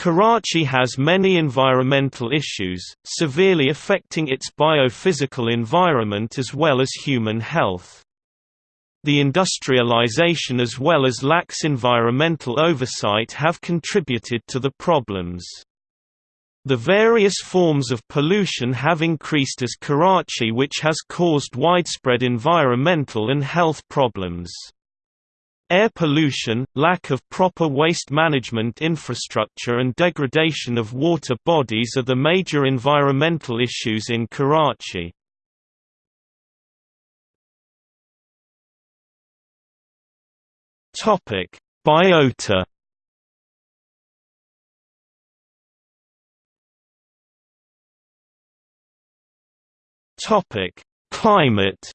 Karachi has many environmental issues, severely affecting its biophysical environment as well as human health. The industrialization as well as lax environmental oversight have contributed to the problems. The various forms of pollution have increased as Karachi which has caused widespread environmental and health problems. Air pollution, lack of proper waste management infrastructure and degradation of water bodies are the major environmental issues in Karachi. Biota Climate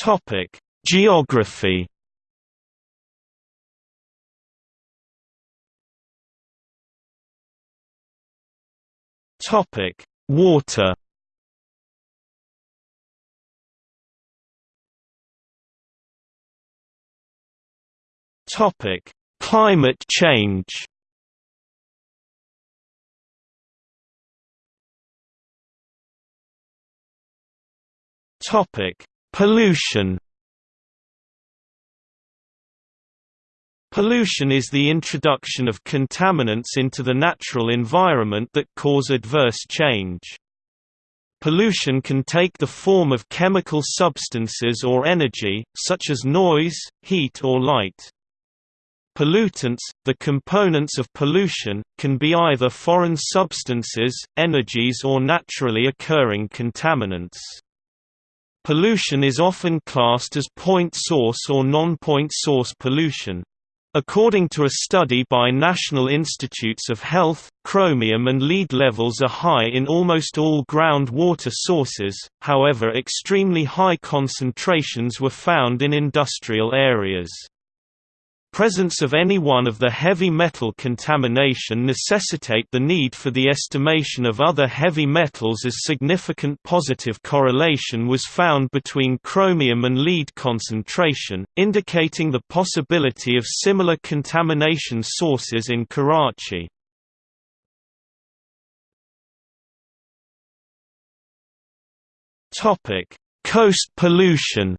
Topic: Geography. Topic: Water. Topic: Climate change. Topic: Pollution Pollution is the introduction of contaminants into the natural environment that cause adverse change. Pollution can take the form of chemical substances or energy, such as noise, heat or light. Pollutants, the components of pollution, can be either foreign substances, energies or naturally occurring contaminants. Pollution is often classed as point source or non-point source pollution. According to a study by National Institutes of Health, chromium and lead levels are high in almost all groundwater sources, however extremely high concentrations were found in industrial areas. Presence of any one of the heavy metal contamination necessitate the need for the estimation of other heavy metals as significant positive correlation was found between chromium and lead concentration, indicating the possibility of similar contamination sources in Karachi. Coast pollution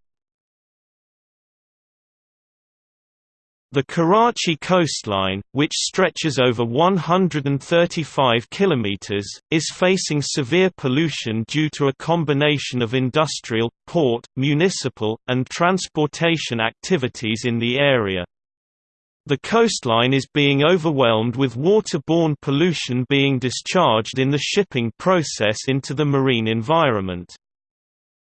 The Karachi coastline, which stretches over 135 kilometers, is facing severe pollution due to a combination of industrial, port, municipal, and transportation activities in the area. The coastline is being overwhelmed with waterborne pollution being discharged in the shipping process into the marine environment.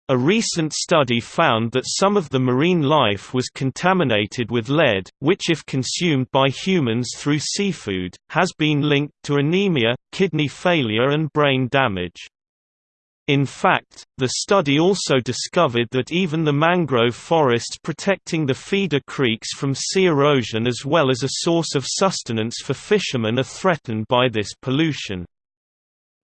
A recent study found that some of the marine life was contaminated with lead, which if consumed by humans through seafood, has been linked to anemia, kidney failure and brain damage. In fact, the study also discovered that even the mangrove forests protecting the feeder creeks from sea erosion as well as a source of sustenance for fishermen are threatened by this pollution.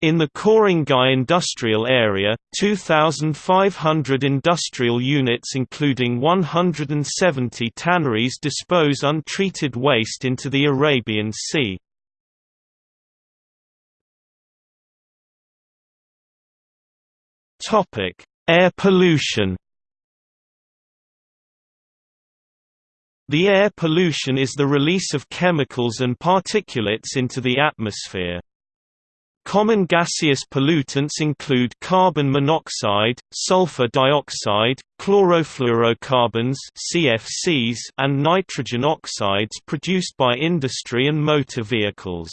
In the Korangi industrial area, 2,500 industrial units including 170 tanneries dispose untreated waste into the Arabian Sea. Air pollution The air pollution is the release of chemicals and particulates into the atmosphere. Common gaseous pollutants include carbon monoxide, sulfur dioxide, chlorofluorocarbons (CFCs), and nitrogen oxides produced by industry and motor vehicles.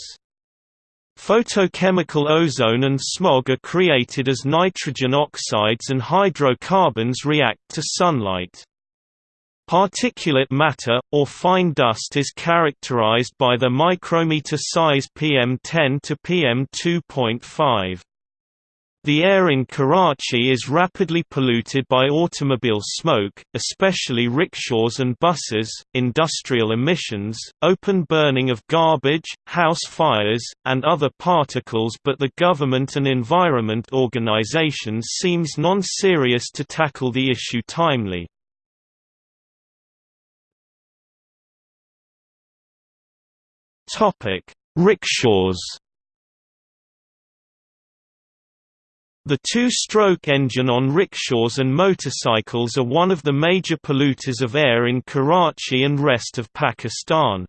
Photochemical ozone and smog are created as nitrogen oxides and hydrocarbons react to sunlight. Particulate matter, or fine dust is characterized by the micrometer size PM10 to PM2.5. The air in Karachi is rapidly polluted by automobile smoke, especially rickshaws and buses, industrial emissions, open burning of garbage, house fires, and other particles but the government and environment organizations seems non-serious to tackle the issue timely. Rickshaws The two-stroke engine on rickshaws and motorcycles are one of the major polluters of air in Karachi and rest of Pakistan.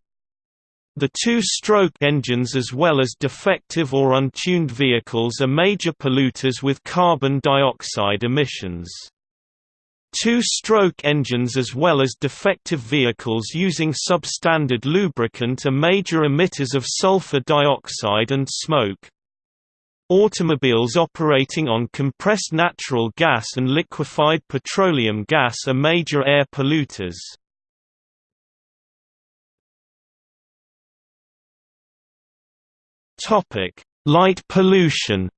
The two-stroke engines as well as defective or untuned vehicles are major polluters with carbon dioxide emissions. Two-stroke engines as well as defective vehicles using substandard lubricant are major emitters of sulfur dioxide and smoke. Automobiles operating on compressed natural gas and liquefied petroleum gas are major air polluters. Light pollution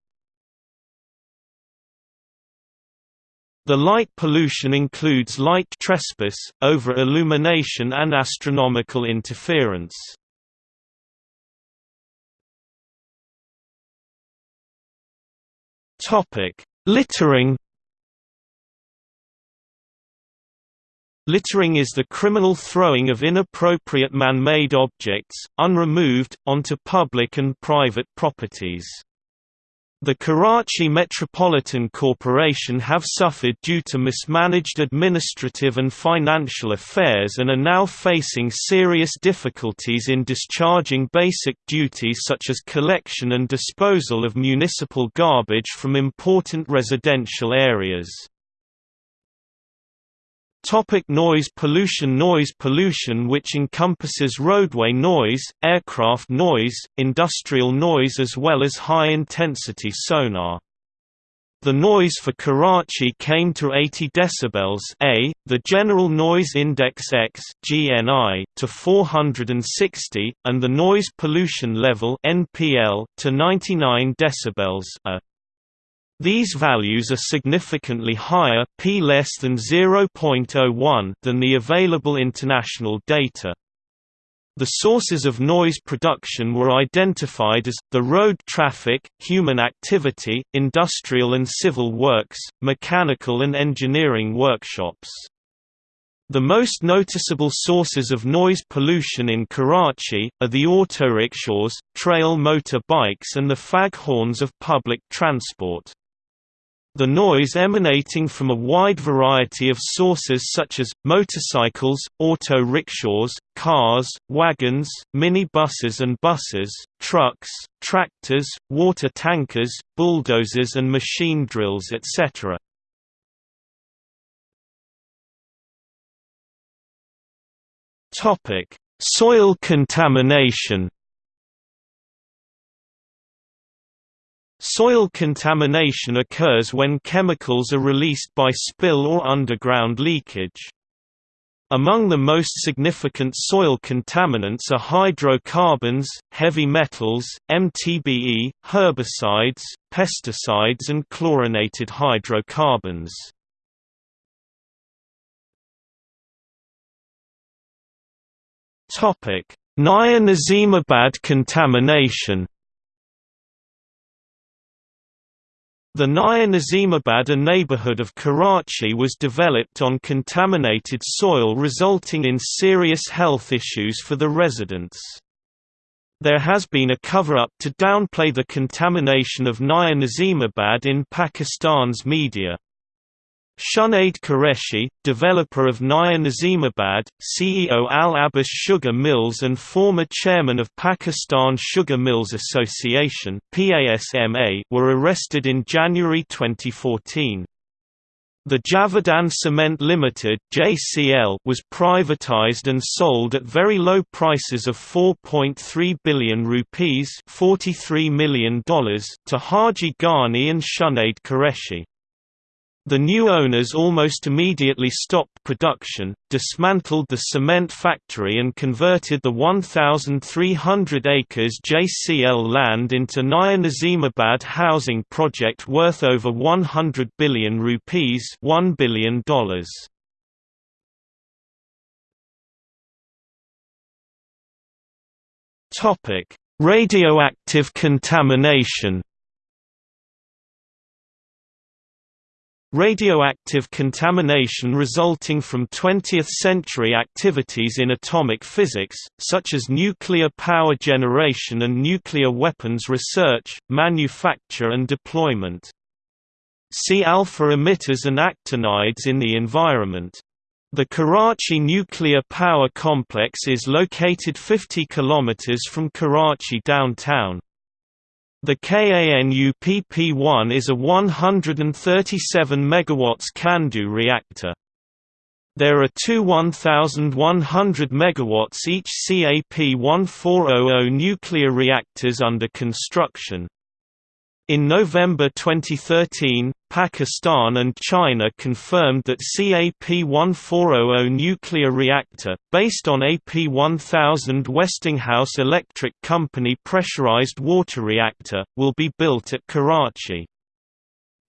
The light pollution includes light trespass, over-illumination and astronomical interference. Littering. Littering is the criminal throwing of inappropriate man-made objects, unremoved, onto public and private properties. The Karachi Metropolitan Corporation have suffered due to mismanaged administrative and financial affairs and are now facing serious difficulties in discharging basic duties such as collection and disposal of municipal garbage from important residential areas. Topic noise pollution Noise pollution which encompasses roadway noise, aircraft noise, industrial noise as well as high-intensity sonar. The noise for Karachi came to 80 decibels A, the General Noise Index X (GNI) to 460, and the Noise Pollution Level (NPL) to 99 decibels A. These values are significantly higher p less than 0.01 than the available international data. The sources of noise production were identified as, the road traffic, human activity, industrial and civil works, mechanical and engineering workshops. The most noticeable sources of noise pollution in Karachi, are the autorickshaws, trail motor bikes and the fag horns of public transport. The noise emanating from a wide variety of sources such as, motorcycles, auto-rickshaws, cars, wagons, mini-buses and buses, trucks, tractors, water tankers, bulldozers and machine drills etc. Soil contamination Soil contamination occurs when chemicals are released by spill or underground leakage. Among the most significant soil contaminants are hydrocarbons, heavy metals, MTBE, herbicides, pesticides and chlorinated hydrocarbons. Naya Nazimabad contamination The Naya Nazimabad neighborhood of Karachi was developed on contaminated soil resulting in serious health issues for the residents. There has been a cover-up to downplay the contamination of Naya Nazimabad in Pakistan's media. Shunaid Qureshi, developer of Naya Nazimabad, CEO Al Abbas Sugar Mills and former chairman of Pakistan Sugar Mills Association were arrested in January 2014. The Javedan Cement Limited (JCL) was privatized and sold at very low prices of 4.3 billion rupees (43 million dollars) to Haji Ghani and Shunaid Qureshi. The new owners almost immediately stopped production, dismantled the cement factory and converted the 1,300 acres JCL land into Naya Nazimabad housing project worth over 100 billion rupees $1 billion. Radioactive contamination Radioactive contamination resulting from 20th-century activities in atomic physics, such as nuclear power generation and nuclear weapons research, manufacture and deployment. See alpha emitters and actinides in the environment. The Karachi Nuclear Power Complex is located 50 km from Karachi downtown. The KANUPP-1 is a 137 MW CANDU reactor. There are two 1,100 MW each CAP-1400 nuclear reactors under construction. In November 2013, Pakistan and China confirmed that CAP-1400 nuclear reactor, based on AP-1000 Westinghouse Electric Company pressurized water reactor, will be built at Karachi.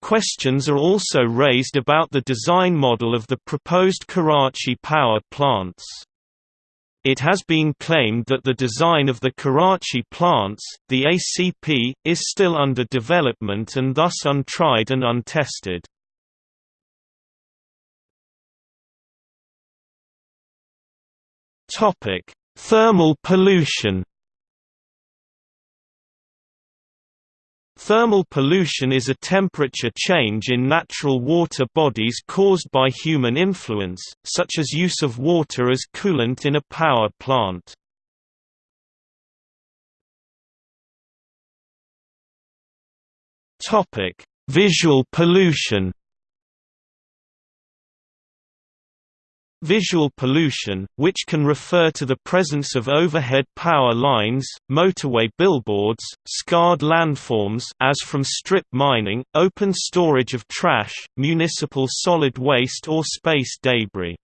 Questions are also raised about the design model of the proposed Karachi power plants. It has been claimed that the design of the Karachi plants, the ACP, is still under development and thus untried and untested. Thermal pollution Thermal pollution is a temperature change in natural water bodies caused by human influence, such as use of water as coolant in a power plant. Visual pollution Visual pollution, which can refer to the presence of overhead power lines, motorway billboards, scarred landforms as from strip mining, open storage of trash, municipal solid waste or space debris.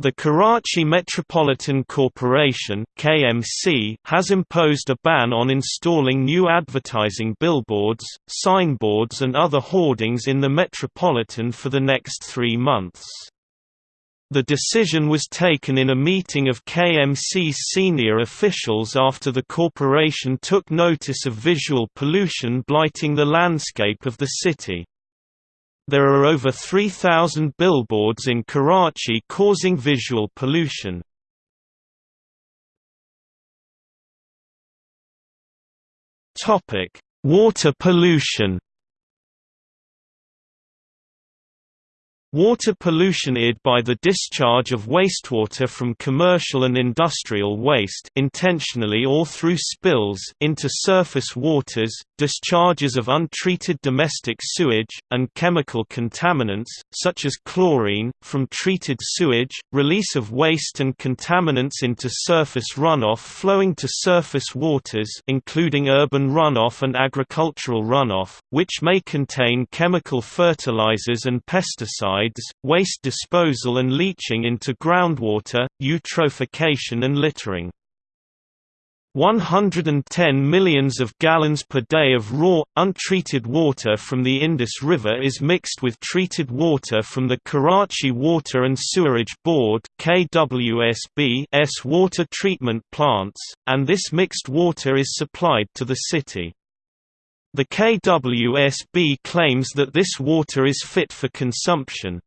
The Karachi Metropolitan Corporation (KMC) has imposed a ban on installing new advertising billboards, signboards and other hoardings in the metropolitan for the next 3 months. The decision was taken in a meeting of KMC's senior officials after the corporation took notice of visual pollution blighting the landscape of the city. There are over 3,000 billboards in Karachi causing visual pollution. Water pollution Water pollution id by the discharge of wastewater from commercial and industrial waste intentionally or through spills into surface waters, discharges of untreated domestic sewage, and chemical contaminants, such as chlorine, from treated sewage, release of waste and contaminants into surface runoff flowing to surface waters including urban runoff and agricultural runoff, which may contain chemical fertilizers and pesticides waste disposal and leaching into groundwater, eutrophication and littering. 110 millions of gallons per day of raw, untreated water from the Indus River is mixed with treated water from the Karachi Water and Sewerage Board KWSB's water treatment plants, and this mixed water is supplied to the city. The KWSB claims that this water is fit for consumption.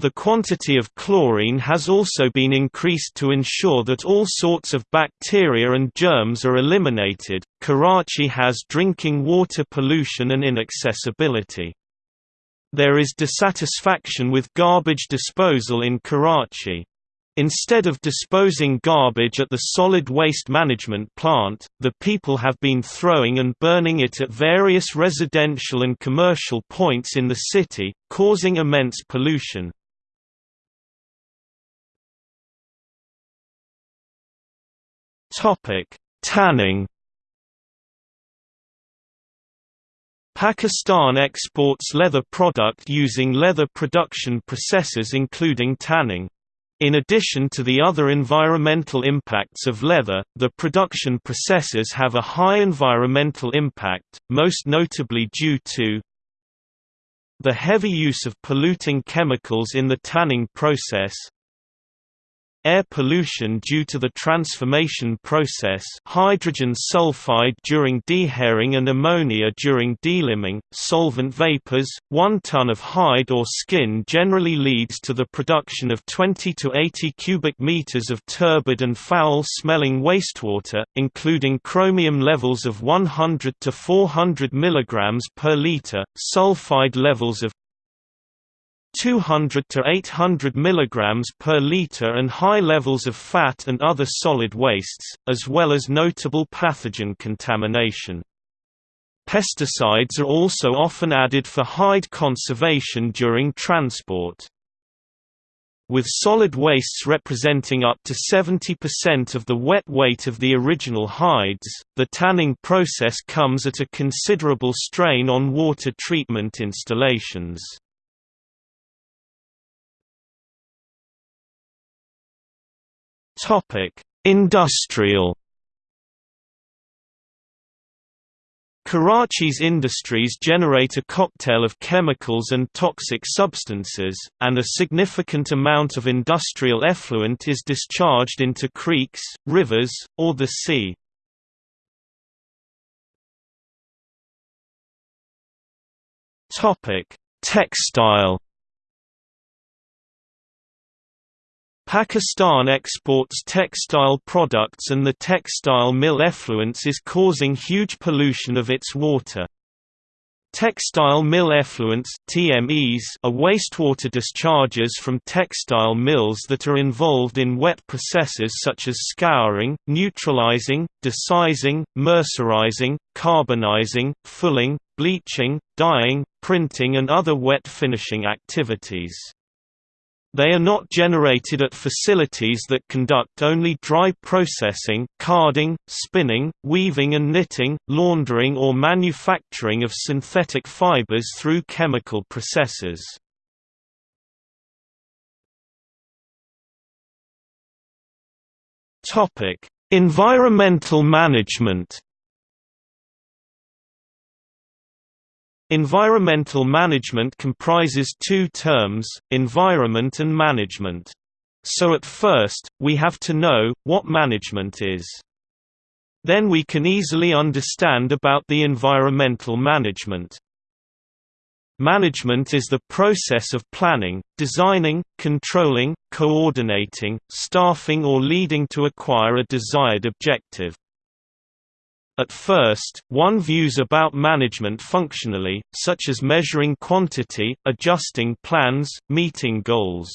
The quantity of chlorine has also been increased to ensure that all sorts of bacteria and germs are eliminated. Karachi has drinking water pollution and inaccessibility. There is dissatisfaction with garbage disposal in Karachi. Instead of disposing garbage at the solid waste management plant, the people have been throwing and burning it at various residential and commercial points in the city, causing immense pollution. Tanning Pakistan exports leather product using leather production processes including tanning. In addition to the other environmental impacts of leather, the production processes have a high environmental impact, most notably due to the heavy use of polluting chemicals in the tanning process air pollution due to the transformation process hydrogen sulfide during dehairing and ammonia during deliming, solvent vapors, 1 ton of hide or skin generally leads to the production of 20 to 80 cubic meters of turbid and foul-smelling wastewater, including chromium levels of 100 to 400 mg per liter, sulfide levels of 200 to 800 mg per liter and high levels of fat and other solid wastes, as well as notable pathogen contamination. Pesticides are also often added for hide conservation during transport. With solid wastes representing up to 70% of the wet weight of the original hides, the tanning process comes at a considerable strain on water treatment installations. Topic: Industrial Karachi's industries generate a cocktail of chemicals and toxic substances, and a significant amount of industrial effluent is discharged into creeks, rivers, or the sea. Textile Pakistan exports textile products and the textile mill effluence is causing huge pollution of its water. Textile mill effluents TMEs are wastewater discharges from textile mills that are involved in wet processes such as scouring, neutralizing, desizing, mercerizing, carbonizing, fulling, bleaching, dyeing, printing and other wet finishing activities. They are not generated at facilities that conduct only dry processing carding, spinning, weaving and knitting, laundering or manufacturing of synthetic fibers through chemical processes. Environmental management Environmental management comprises two terms, environment and management. So at first, we have to know, what management is. Then we can easily understand about the environmental management. Management is the process of planning, designing, controlling, coordinating, staffing or leading to acquire a desired objective. At first, one views about management functionally, such as measuring quantity, adjusting plans, meeting goals.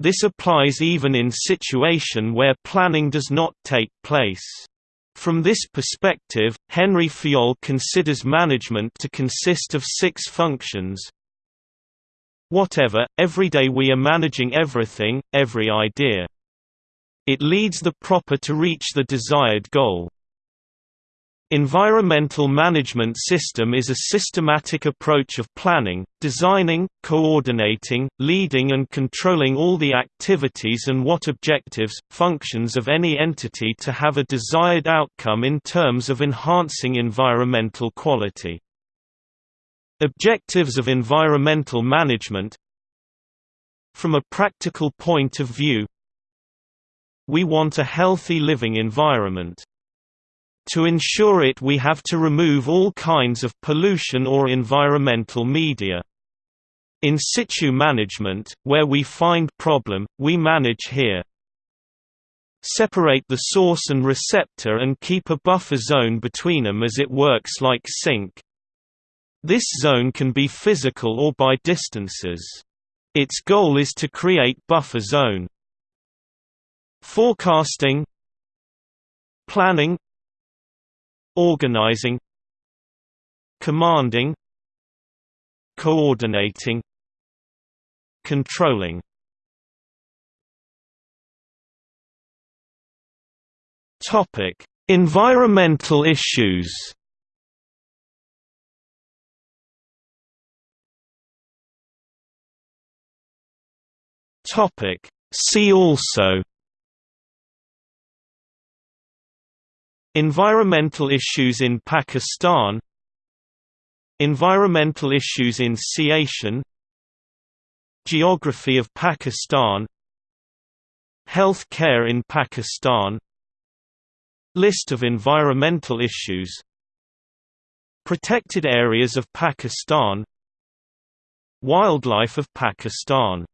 This applies even in situation where planning does not take place. From this perspective, Henri Fayol considers management to consist of six functions. Whatever, every day we are managing everything, every idea. It leads the proper to reach the desired goal. Environmental management system is a systematic approach of planning, designing, coordinating, leading and controlling all the activities and what objectives, functions of any entity to have a desired outcome in terms of enhancing environmental quality. Objectives of environmental management From a practical point of view We want a healthy living environment. To ensure it we have to remove all kinds of pollution or environmental media. In situ management, where we find problem, we manage here. Separate the source and receptor and keep a buffer zone between them as it works like sink. This zone can be physical or by distances. Its goal is to create buffer zone. Forecasting Planning organizing commanding coordinating controlling. Topic environmental issues. Topic see also Environmental issues in Pakistan. Environmental issues in Asian Geography of Pakistan. Health care in Pakistan. List of environmental issues. Protected areas of Pakistan. Wildlife of Pakistan